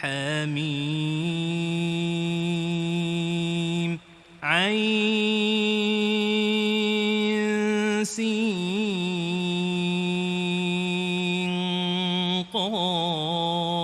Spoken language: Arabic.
حميم. عين سين قاف.